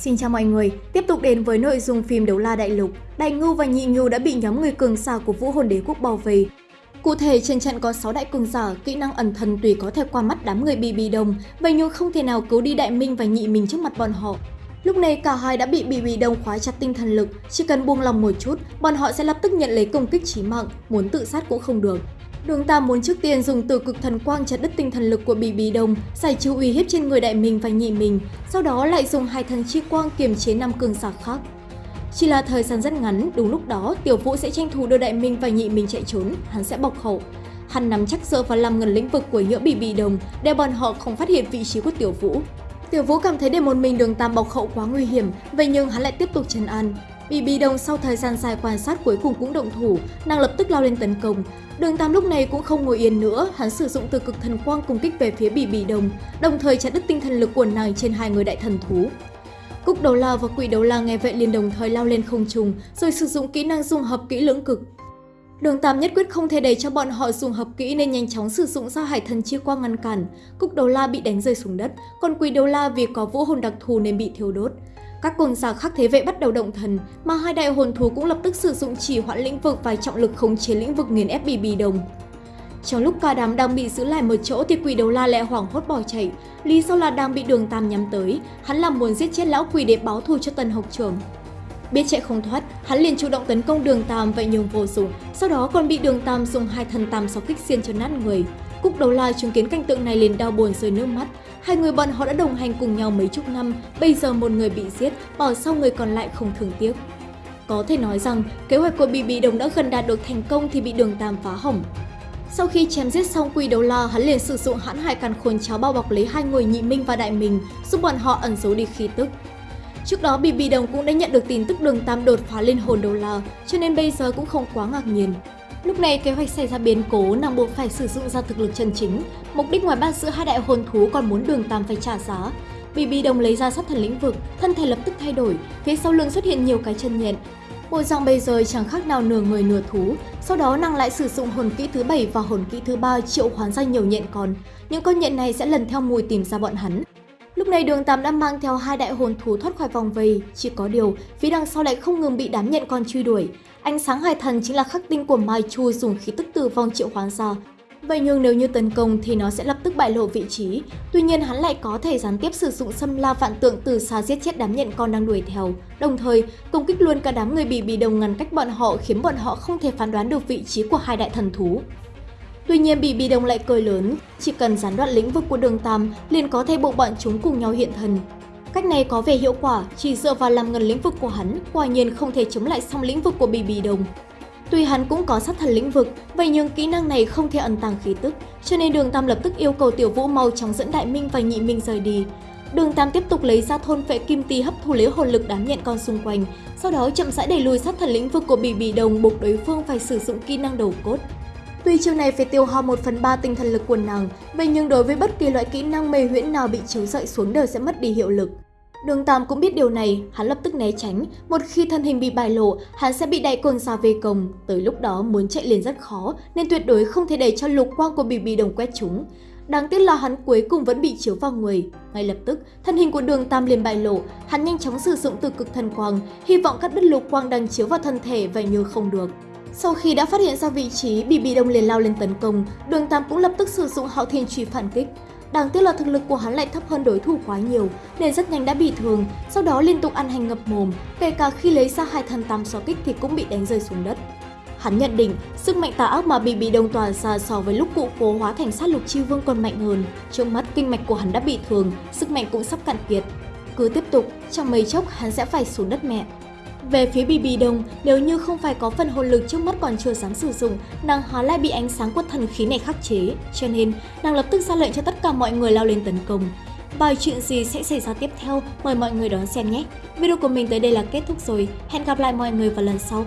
Xin chào mọi người, tiếp tục đến với nội dung phim Đấu La Đại Lục. Đại Ngưu và Nhị Ngưu đã bị nhóm người cường giả của Vũ Hồn Đế Quốc bao vây. Cụ thể, trên trận có 6 đại cường giả, kỹ năng ẩn thần tùy có thể qua mắt đám người bị bị đồng, vậy nhưng không thể nào cứu đi Đại Minh và Nhị Minh trước mặt bọn họ. Lúc này cả hai đã bị bị bị đồng khóa chặt tinh thần lực, chỉ cần buông lòng một chút, bọn họ sẽ lập tức nhận lấy công kích chí mạng, muốn tự sát cũng không được. Đường Tam muốn trước tiên dùng từ cực thần quang chặt đứt tinh thần lực của Bì Bì đồng giải trừ uy hiếp trên người đại mình và nhị mình, sau đó lại dùng hai thần chi quang kiềm chế năm cường giả khác. Chỉ là thời gian rất ngắn, đúng lúc đó Tiểu Vũ sẽ tranh thủ đưa đại minh và nhị mình chạy trốn, hắn sẽ bộc hậu. Hắn nắm chắc dựa vào làm ngần lĩnh vực của nhỡ Bì Bì Đồng để bọn họ không phát hiện vị trí của Tiểu Vũ. Tiểu Vũ cảm thấy để một mình đường Tam bộc hậu quá nguy hiểm, vậy nhưng hắn lại tiếp tục trấn an. Bì Bì Đồng sau thời gian dài quan sát cuối cùng cũng động thủ, nàng lập tức lao lên tấn công. Đường Tam lúc này cũng không ngồi yên nữa, hắn sử dụng từ cực thần quang công kích về phía Bì Bì Đồng, đồng thời chặt đứt tinh thần lực của nàng trên hai người đại thần thú. Cúc đầu la và quỷ đầu la nghe vậy liền đồng thời lao lên không trung, rồi sử dụng kỹ năng dung hợp kỹ lưỡng cực. Đường Tam nhất quyết không thể để cho bọn họ dùng hợp kỹ nên nhanh chóng sử dụng ra hải thần chia quang ngăn cản. Cúc đầu la bị đánh rơi xuống đất, còn quỷ đầu la vì có vũ hồn đặc thù nên bị thiêu đốt. Các cường giả khác thế vệ bắt đầu động thần, mà hai đại hồn thú cũng lập tức sử dụng chỉ hoãn lĩnh vực và trọng lực khống chế lĩnh vực nghiền ép bì bì đồng. Trong lúc cả đám đang bị giữ lại một chỗ thì quỷ đầu la lại hoảng hốt bỏ chạy. Lý do là đang bị đường tam nhắm tới, hắn làm muốn giết chết lão quỷ để báo thù cho tần học trưởng. Biết chạy không thoát, hắn liền chủ động tấn công đường tam vậy nhưng vô dụng, sau đó còn bị đường tam dùng hai thần tam sáu kích xiên cho nát người. Cúc đầu la chứng kiến cảnh tượng này liền đau buồn rơi nước mắt. Hai người bọn họ đã đồng hành cùng nhau mấy chục năm, bây giờ một người bị giết, bỏ sau người còn lại không thương tiếc. Có thể nói rằng, kế hoạch của Bì Bì Đồng đã gần đạt được thành công thì bị đường Tam phá hỏng. Sau khi chém giết xong Quy Đấu La, hắn liền sử dụng hãn hải càn khôn cháo bao bọc lấy hai người nhị minh và đại minh giúp bọn họ ẩn giấu đi khí tức. Trước đó BB Đồng cũng đã nhận được tin tức đường Tam đột phá lên hồn đầu lò, cho nên bây giờ cũng không quá ngạc nhiên. Lúc này kế hoạch xảy ra biến cố, nàng buộc phải sử dụng ra thực lực chân chính. Mục đích ngoài bắt giữ hai đại hồn thú còn muốn đường Tam phải trả giá. BB Đồng lấy ra sát thần lĩnh vực, thân thể lập tức thay đổi, phía sau lưng xuất hiện nhiều cái chân nhện. Bộ dạng bây giờ chẳng khác nào nửa người nửa thú, sau đó nàng lại sử dụng hồn kỹ thứ bảy và hồn kỹ thứ ba triệu hoán ra nhiều nhện còn. Những con nhện này sẽ lần theo mùi tìm ra bọn hắn. Lúc này đường Tam đã mang theo hai đại hồn thú thoát khỏi vòng vây, chỉ có điều phía đằng sau lại không ngừng bị đám nhện con truy đuổi. Ánh sáng hải thần chính là khắc tinh của Mai Chu dùng khí tức từ vong triệu hoán ra. Vậy nhưng nếu như tấn công thì nó sẽ lập tức bại lộ vị trí. Tuy nhiên hắn lại có thể gián tiếp sử dụng xâm la vạn tượng từ xa giết chết đám nhện con đang đuổi theo. Đồng thời, công kích luôn cả đám người bị bị đồng ngăn cách bọn họ khiến bọn họ không thể phán đoán được vị trí của hai đại thần thú. Tuy nhiên bị bị đồng lại cười lớn, chỉ cần gián đoạn lĩnh vực của đường Tam liền có thể buộc bọn chúng cùng nhau hiện thần. Cách này có vẻ hiệu quả, chỉ dựa vào làm ngần lĩnh vực của hắn, quả nhiên không thể chống lại xong lĩnh vực của Bì Bì Đồng. Tuy hắn cũng có sát thần lĩnh vực, vậy nhưng kỹ năng này không thể ẩn tàng khí tức, cho nên Đường Tam lập tức yêu cầu Tiểu Vũ mau chóng dẫn Đại Minh và Nhị Minh rời đi. Đường Tam tiếp tục lấy ra thôn vệ kim ti hấp thu lấy hồn lực đám nhện con xung quanh, sau đó chậm rãi đẩy lùi sát thần lĩnh vực của Bì Bì Đồng buộc đối phương phải sử dụng kỹ năng đầu cốt. Tuy chiêu này phải tiêu hao 1 phần 3 tinh thần lực của nàng, vậy nhưng đối với bất kỳ loại kỹ năng mê huyễn nào bị chiếu dậy xuống đều sẽ mất đi hiệu lực. Đường Tam cũng biết điều này, hắn lập tức né tránh, một khi thân hình bị bại lộ, hắn sẽ bị đại cường xa về cồng. tới lúc đó muốn chạy liền rất khó, nên tuyệt đối không thể để cho lục quang của bì bì đồng quét chúng. Đáng tiếc là hắn cuối cùng vẫn bị chiếu vào người. Ngay lập tức, thân hình của đường Tam liền bại lộ, hắn nhanh chóng sử dụng từ cực thần quang, hy vọng cắt đứt lục quang đang chiếu vào thân thể và như không được. Sau khi đã phát hiện ra vị trí, bị bị Đông liền lao lên tấn công, Đường Tam cũng lập tức sử dụng hạo thiên truy phản kích. Đáng tiếc là thực lực của hắn lại thấp hơn đối thủ quá nhiều, nên rất nhanh đã bị thương, sau đó liên tục ăn hành ngập mồm, kể cả khi lấy ra hai thần tam xóa kích thì cũng bị đánh rơi xuống đất. Hắn nhận định, sức mạnh tà ác mà bị bị đông tỏa ra so với lúc cụ cố hóa thành sát lục chi vương còn mạnh hơn. Trước mắt kinh mạch của hắn đã bị thương, sức mạnh cũng sắp cạn kiệt. Cứ tiếp tục, trong mấy chốc hắn sẽ phải xuống đất mẹ. Về phía BB Đông, Đồng, nếu như không phải có phần hồn lực trước mắt còn chưa dám sử dụng, nàng hóa lại bị ánh sáng của thần khí này khắc chế, cho nên nàng lập tức ra lệnh cho tất cả mọi người lao lên tấn công. Bài chuyện gì sẽ xảy ra tiếp theo, mời mọi người đón xem nhé. Video của mình tới đây là kết thúc rồi, hẹn gặp lại mọi người vào lần sau.